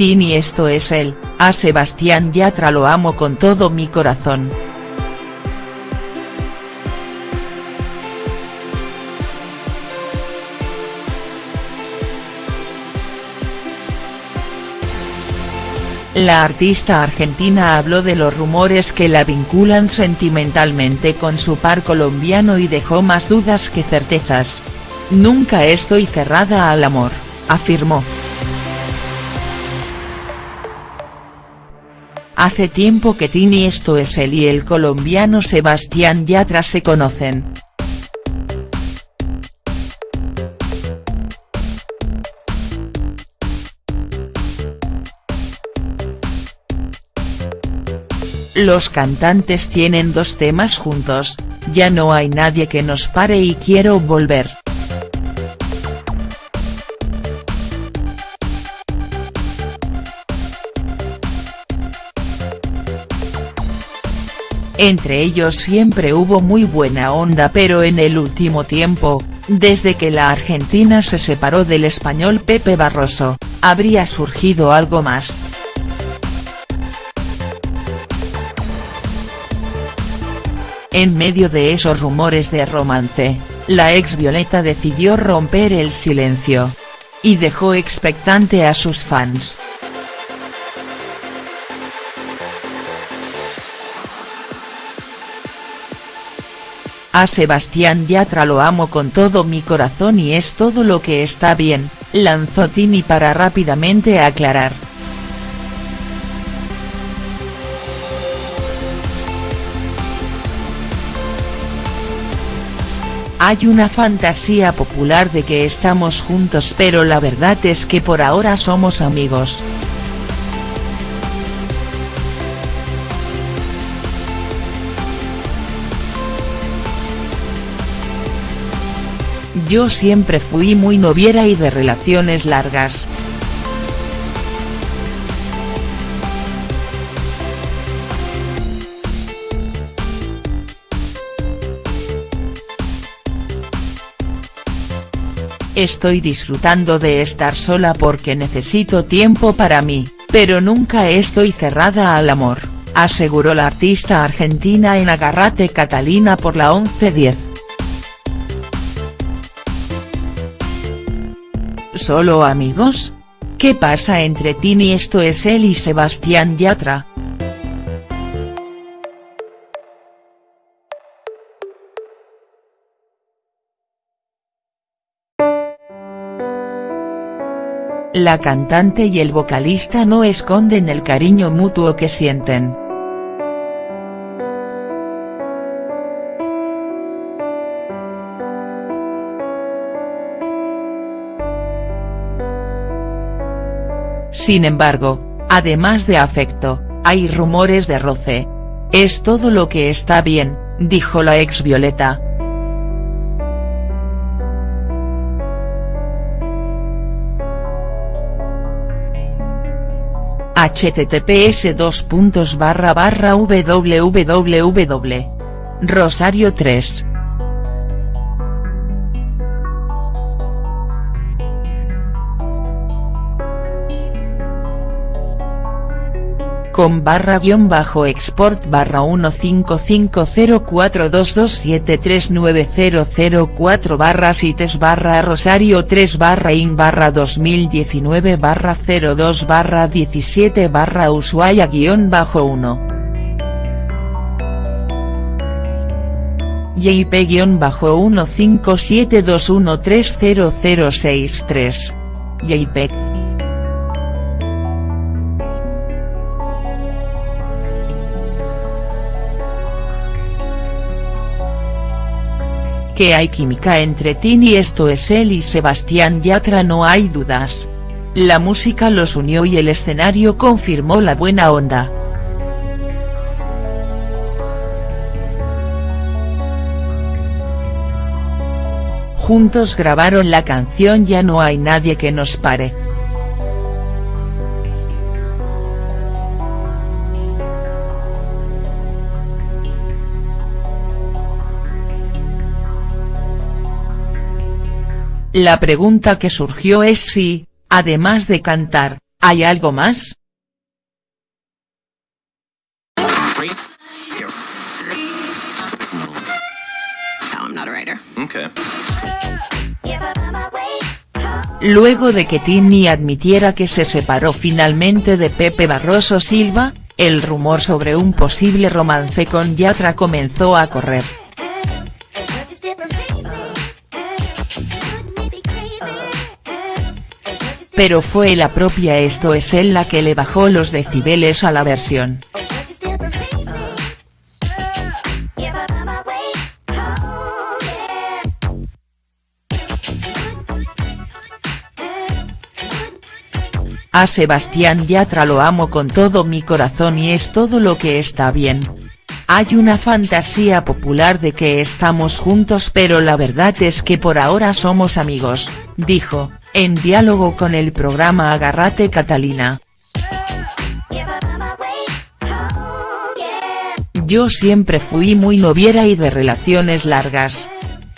Tini esto es él, a Sebastián Yatra lo amo con todo mi corazón. La artista argentina habló de los rumores que la vinculan sentimentalmente con su par colombiano y dejó más dudas que certezas. Nunca estoy cerrada al amor, afirmó. Hace tiempo que Tini esto es él y el colombiano Sebastián Yatra se conocen. Los cantantes tienen dos temas juntos, Ya no hay nadie que nos pare y quiero volver. Entre ellos siempre hubo muy buena onda pero en el último tiempo, desde que la Argentina se separó del español Pepe Barroso, habría surgido algo más. En medio de esos rumores de romance, la ex Violeta decidió romper el silencio. Y dejó expectante a sus fans. A Sebastián Yatra lo amo con todo mi corazón y es todo lo que está bien, lanzó Tini para rápidamente aclarar. Hay una fantasía popular de que estamos juntos pero la verdad es que por ahora somos amigos. Yo siempre fui muy noviera y de relaciones largas. Estoy disfrutando de estar sola porque necesito tiempo para mí, pero nunca estoy cerrada al amor, aseguró la artista argentina en Agarrate Catalina por la 1110. ¿Solo amigos? ¿Qué pasa entre Tini esto es él y Sebastián Yatra?. La cantante y el vocalista no esconden el cariño mutuo que sienten. Sin embargo, además de afecto, hay rumores de roce. Es todo lo que está bien, dijo la ex Violeta. https dos puntos barra barra www. Rosario 3. Con barra guion bajo export barra 15504227390004 barra sites barra rosario 3 barra in barra 2019 barra 02 barra 17 barra ushuaia guion bajo 1. JP-1572130063. JPEG. Que hay química entre Tini esto es él y Sebastián Yatra no hay dudas. La música los unió y el escenario confirmó la buena onda. Juntos grabaron la canción Ya no hay nadie que nos pare. La pregunta que surgió es si, además de cantar, ¿Hay algo más? Luego de que Tini admitiera que se separó finalmente de Pepe Barroso Silva, el rumor sobre un posible romance con Yatra comenzó a correr. Pero fue la propia Esto es él la que le bajó los decibeles a la versión. A Sebastián Yatra lo amo con todo mi corazón y es todo lo que está bien. Hay una fantasía popular de que estamos juntos pero la verdad es que por ahora somos amigos, dijo, en diálogo con el programa Agarrate Catalina. Yo siempre fui muy noviera y de relaciones largas.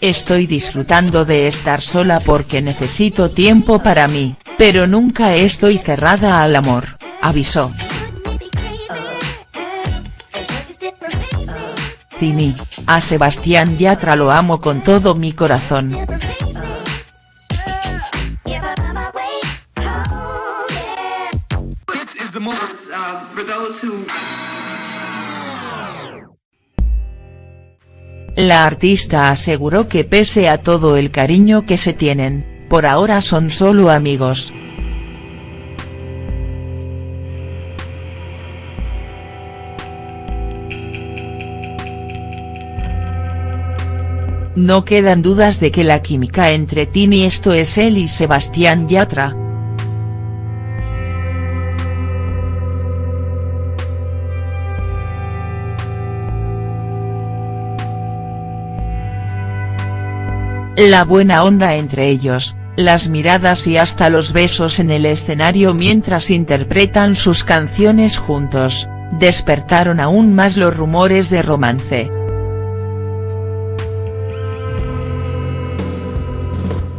Estoy disfrutando de estar sola porque necesito tiempo para mí, pero nunca estoy cerrada al amor, avisó. Tini, a Sebastián Yatra lo amo con todo mi corazón. La artista aseguró que pese a todo el cariño que se tienen, por ahora son solo amigos. No quedan dudas de que la química entre Tini esto es él y Sebastián Yatra, La buena onda entre ellos, las miradas y hasta los besos en el escenario mientras interpretan sus canciones juntos, despertaron aún más los rumores de romance.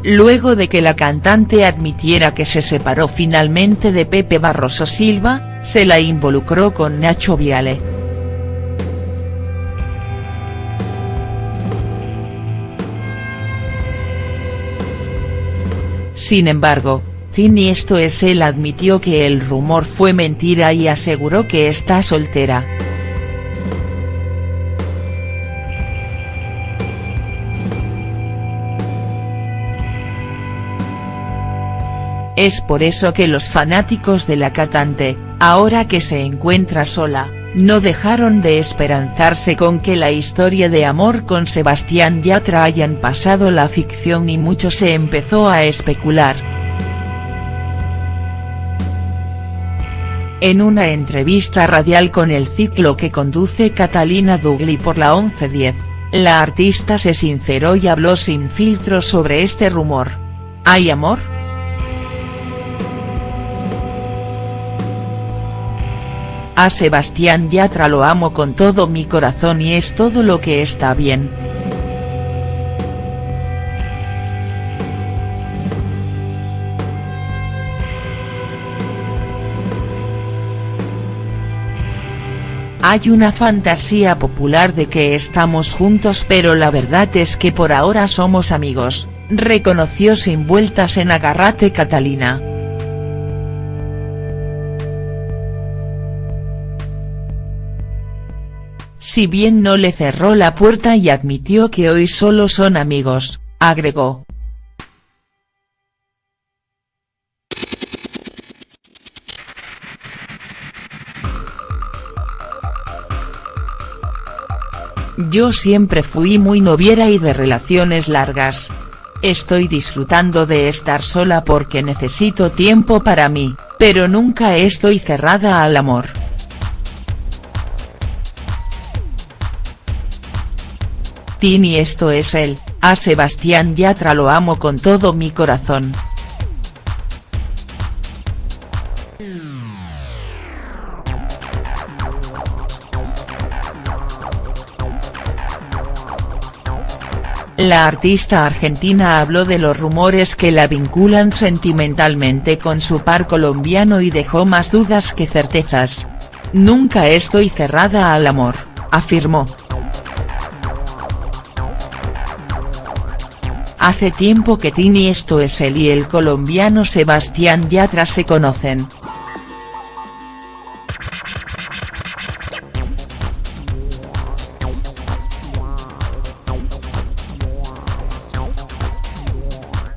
Luego de que la cantante admitiera que se separó finalmente de Pepe Barroso Silva, se la involucró con Nacho Viale. Sin embargo, esto es él admitió que el rumor fue mentira y aseguró que está soltera. Es por eso que los fanáticos de la cantante, ahora que se encuentra sola, no dejaron de esperanzarse con que la historia de amor con Sebastián Yatra hayan pasado la ficción y mucho se empezó a especular. En una entrevista radial con el ciclo que conduce Catalina Dugli por la 1110, la artista se sinceró y habló sin filtro sobre este rumor. ¿Hay amor?. A Sebastián Yatra lo amo con todo mi corazón y es todo lo que está bien. Hay una fantasía popular de que estamos juntos pero la verdad es que por ahora somos amigos, reconoció sin vueltas en Agarrate Catalina. Si bien no le cerró la puerta y admitió que hoy solo son amigos, agregó. Yo siempre fui muy noviera y de relaciones largas. Estoy disfrutando de estar sola porque necesito tiempo para mí, pero nunca estoy cerrada al amor. Tini esto es él, a Sebastián Yatra lo amo con todo mi corazón. La artista argentina habló de los rumores que la vinculan sentimentalmente con su par colombiano y dejó más dudas que certezas. Nunca estoy cerrada al amor, afirmó. Hace tiempo que Tini esto es él y el colombiano Sebastián Yatra se conocen.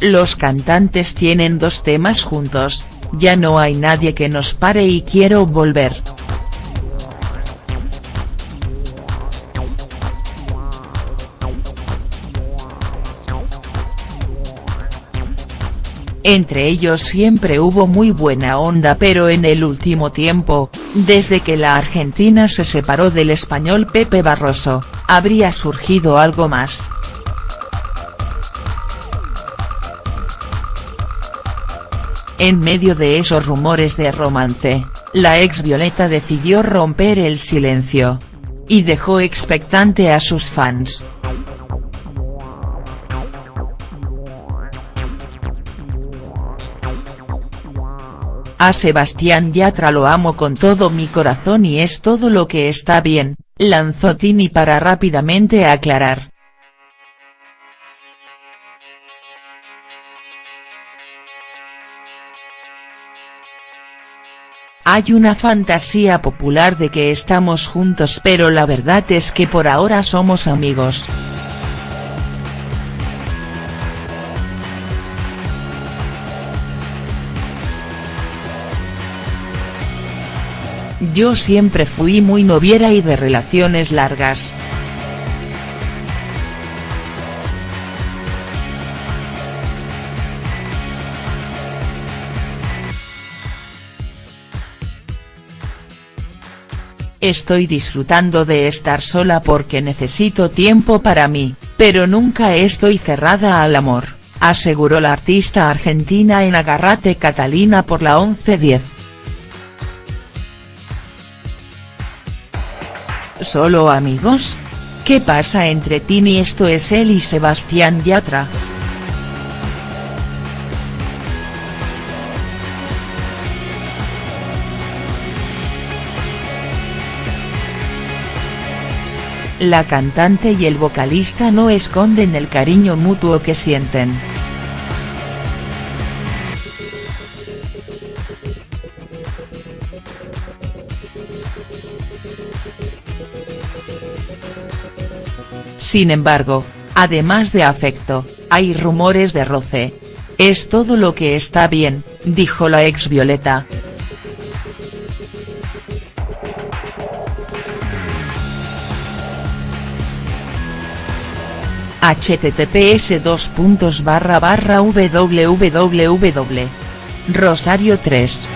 Los cantantes tienen dos temas juntos, ya no hay nadie que nos pare y quiero volver. Entre ellos siempre hubo muy buena onda pero en el último tiempo, desde que la Argentina se separó del español Pepe Barroso, habría surgido algo más. En medio de esos rumores de romance, la ex Violeta decidió romper el silencio. Y dejó expectante a sus fans. A Sebastián Yatra lo amo con todo mi corazón y es todo lo que está bien, lanzó Tini para rápidamente aclarar. Hay una fantasía popular de que estamos juntos pero la verdad es que por ahora somos amigos. Yo siempre fui muy noviera y de relaciones largas. Estoy disfrutando de estar sola porque necesito tiempo para mí, pero nunca estoy cerrada al amor, aseguró la artista argentina en Agarrate Catalina por la 1110. ¿Solo amigos? ¿Qué pasa entre Tini esto es él y Sebastián Yatra?. La cantante y el vocalista no esconden el cariño mutuo que sienten. Sin embargo, además de afecto, hay rumores de roce. Es todo lo que está bien, dijo la ex Violeta. https dos puntos barra barra www. Rosario 3.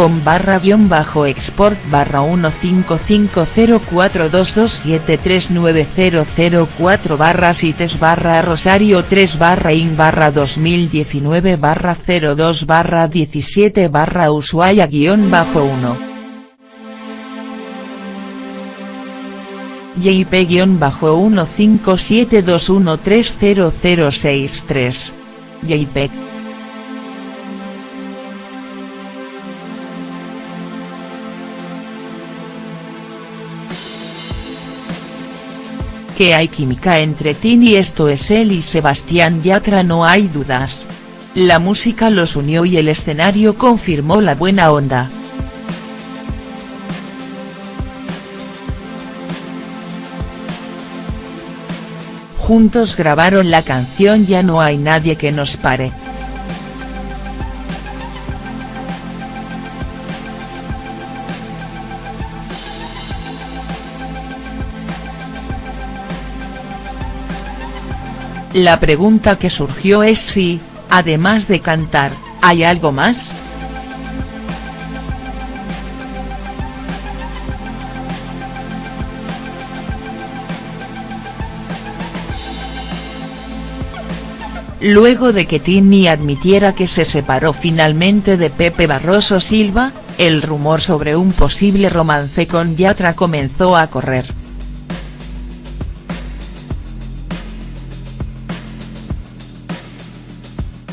Con barra guion bajo export barra 15504227390004 barra sites barra rosario 3 barra in barra 2019 barra 02 barra 17 barra ushuaia guion bajo 1. JP-1572130063. JPEG que hay química entre Tini esto es él y Sebastián Yatra no hay dudas. La música los unió y el escenario confirmó la buena onda. Juntos grabaron la canción Ya no hay nadie que nos pare. La pregunta que surgió es si, además de cantar, ¿hay algo más?. Luego de que Tini admitiera que se separó finalmente de Pepe Barroso Silva, el rumor sobre un posible romance con Yatra comenzó a correr.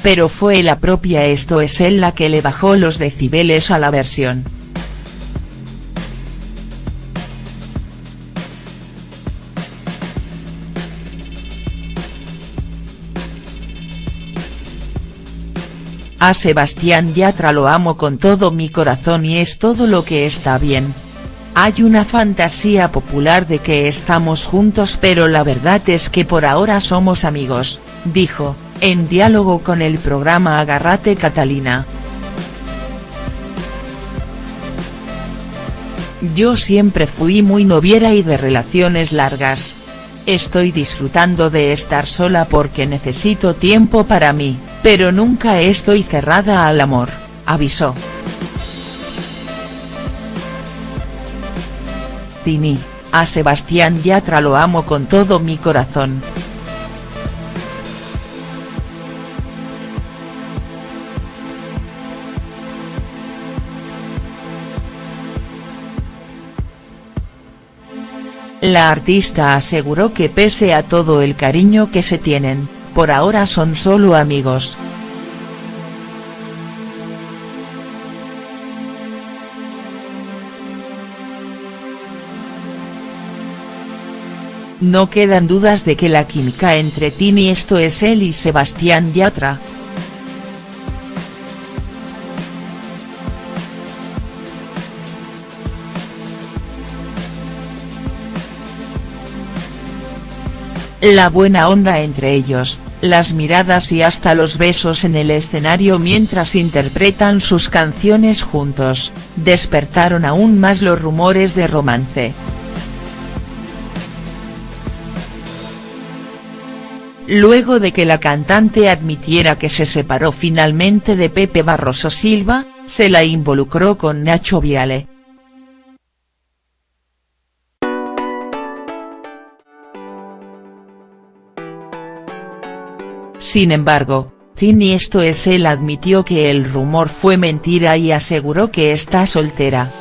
Pero fue la propia Esto es él la que le bajó los decibeles a la versión. A Sebastián Yatra lo amo con todo mi corazón y es todo lo que está bien. Hay una fantasía popular de que estamos juntos pero la verdad es que por ahora somos amigos, dijo, en diálogo con el programa Agarrate Catalina. Yo siempre fui muy noviera y de relaciones largas. Estoy disfrutando de estar sola porque necesito tiempo para mí pero nunca estoy cerrada al amor, avisó. Tini, a Sebastián Yatra lo amo con todo mi corazón. La artista aseguró que pese a todo el cariño que se tienen, por ahora son solo amigos. No quedan dudas de que la química entre Tini esto es él y Sebastián Yatra. La buena onda entre ellos, las miradas y hasta los besos en el escenario mientras interpretan sus canciones juntos, despertaron aún más los rumores de romance. Luego de que la cantante admitiera que se separó finalmente de Pepe Barroso Silva, se la involucró con Nacho Viale. Sin embargo, Tini esto es él admitió que el rumor fue mentira y aseguró que está soltera.